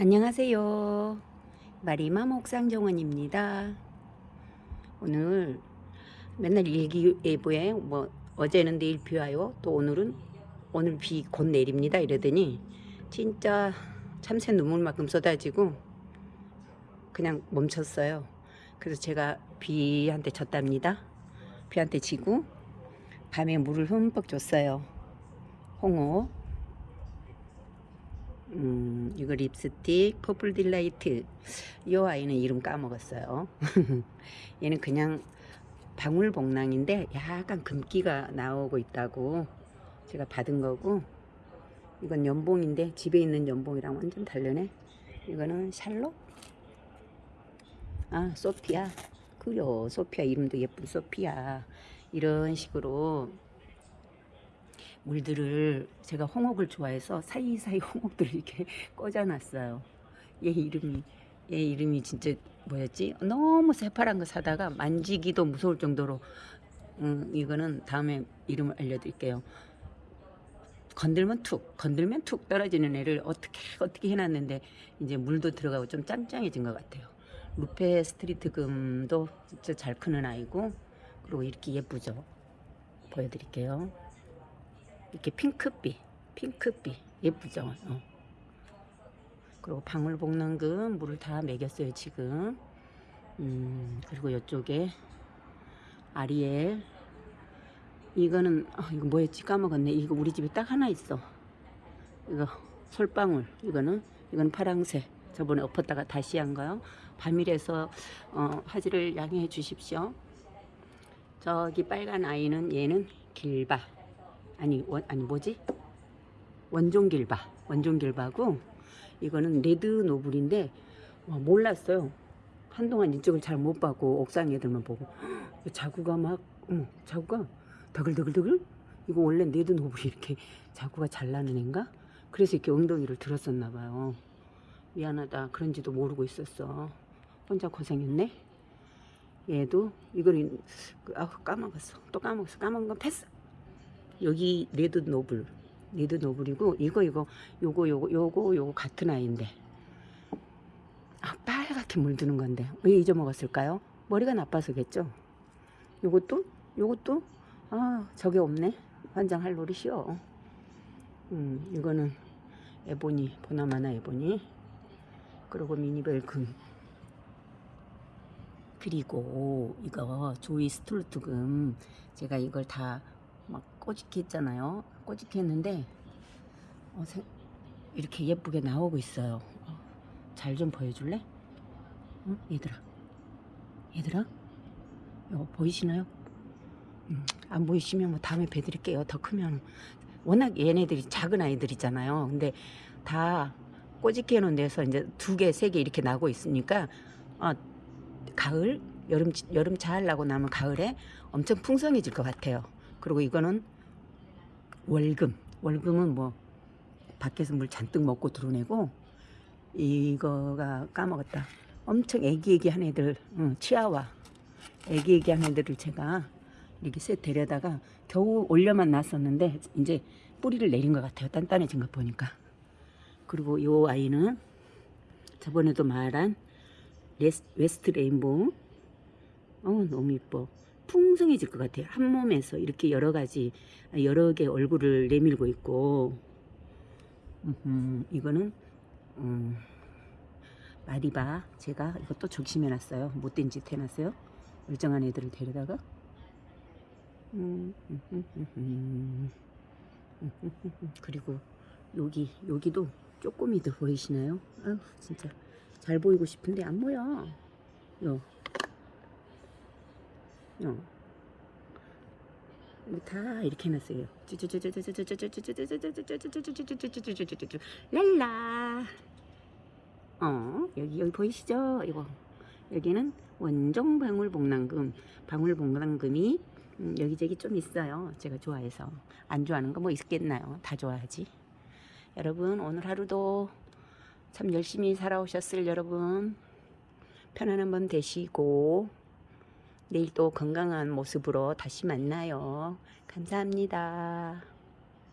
안녕하세요. 마리맘 옥상정원입니다. 오늘 맨날 일기예보에 뭐 어제는 내일 비 와요. 또 오늘은 오늘 비 곧 내립니다. 이러더니 진짜 참새 눈물만큼 쏟아지고 그냥 멈췄어요. 그래서 제가 비한테 졌답니다. 비한테 지고 밤에 물을 흠뻑 줬어요. 홍어 음, 이거 립스틱 purple delight. 이 아이는 이름 까먹었어요. 얘는 그냥 방울복랑인데 약간 금기가 나오고 있다고 제가 받은 거고 이건 연봉인데 집에 있는 연봉이랑 완전 다르네. 이거는 샬롯? 아 소피아. 그려. 소피아 이름도 예쁜 소피아. 이런 식으로 물들을 제가 홍옥을 좋아해서 사이사이 홍옥들을 이렇게 꽂아놨어요. 얘 이름이 얘 이름이 진짜 뭐였지? 너무 새파란 거 사다가 만지기도 무서울 정도로 음, 이거는 다음에 이름을 알려드릴게요. 건들면 툭, 건들면 툭 떨어지는 애를 어떻게 어떻게 해놨는데 이제 물도 들어가고 좀 짱짱해진 것 같아요. 루페스트리스 금도 진짜 잘 크는 아이고 그리고 이렇게 예쁘죠. 보여드릴게요. 이렇게 핑크빛, 핑크빛 예쁘죠? 어. 그리고 방울복랑금 물을 다 먹였어요 지금. 음, 그리고 이쪽에 아리엘 이거는 아, 이거 뭐였지 까먹었네. 이거 우리 집에 딱 하나 있어. 이거 솔방울 이거는 이건 파랑새. 저번에 엎었다가 다시 한 거요. 밤이라서 어, 화질을 양해해 주십시오. 저기 빨간 아이는 얘는 길바. 아니 원, 아니 뭐지? 원종길바 원종길바고 이거는 레드 노블인데 와, 몰랐어요. 한동안 이쪽을 잘못 봤고 옥상 애들만 보고. 자구가 막 응, 자구가 더글더글더글? 이거 원래 레드 노블이 이렇게 자구가 잘 나는 애인가? 그래서 이렇게 엉덩이를 들었었나 봐요. 미안하다. 그런지도 모르고 있었어. 혼자 고생했네. 얘도 이거는 아 까먹었어. 또 까먹었어. 까먹은 건 패스 여기 레드 노블 레드 노블이고 이거 이거 요거 요거 요거 요거 같은 아이인데. 아 빨갛게 물드는 건데. 왜 잊어먹었을까요? 머리가 나빠서겠죠? 요것도? 요것도? 아 저게 없네. 환장할 노릇이요. 음 이거는 에보니 보나마나 에보니. 그리고 미니벨금. 그리고 이거 조이 스툴트금. 제가 이걸 다 막 꼬집게 했잖아요 꼬집게 했는데 어, 세, 이렇게 예쁘게 나오고 있어요 어, 잘좀 보여줄래? 응? 얘들아 얘들아 이거 보이시나요? 음, 안 보이시면 뭐 다음에 배드릴게요 더 크면 워낙 얘네들이 작은 아이들이잖아요 근데 다 꼬집게 해놓은 데서 이제 두 개, 세 개 이렇게 나고 있으니까 어, 가을, 여름, 여름 잘 나고 나면 가을에 엄청 풍성해질 것 같아요. 그리고 이거는 월금. 월금은 뭐 밖에서 물 잔뜩 먹고 들어내고 이거가 까먹었다. 엄청 애기애기한 애들, 응, 치아와 애기애기한 애들을 제가 이렇게 셋 데려다가 겨우 올려만 놨었는데 이제 뿌리를 내린 것 같아요. 단단해진 것 보니까. 그리고 요 아이는 저번에도 말한 레스, 웨스트 레인보우 어 너무 이뻐 풍성해질 것 같아요 한 몸에서 이렇게 여러 가지 여러 개 얼굴을 내밀고 있고 음, 이거는 음, 마리바 제가 이것도 적심해 놨어요 못된 짓 해놨어요 멀쩡한 애들을 데려다가 음, 음, 그리고 여기 여기도 쪼꼬미들 보이시나요? 아유 진짜 잘 보이고 싶은데 안 보여. 요. 요. 여기 다 이렇게 해놨어요. 랄라. 어, 여기, 여기 보이시죠? 이거. 여기는 원종 방울복랑금. 방울복랑금이 음, 여기저기 좀 있어요. 제가 좋아해서. 안 좋아하는 거 뭐 있겠나요? 다 좋아하지. 여러분, 오늘 하루도 참 열심히 살아오셨을 여러분 편안한 밤 되시고 내일 또 건강한 모습으로 다시 만나요. 감사합니다.